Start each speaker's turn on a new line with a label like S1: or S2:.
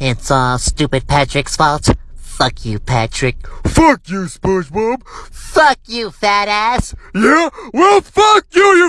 S1: It's all stupid Patrick's fault. Fuck you, Patrick.
S2: Fuck you, SpongeBob.
S1: Fuck you, fat ass.
S2: Yeah? Well, fuck you, you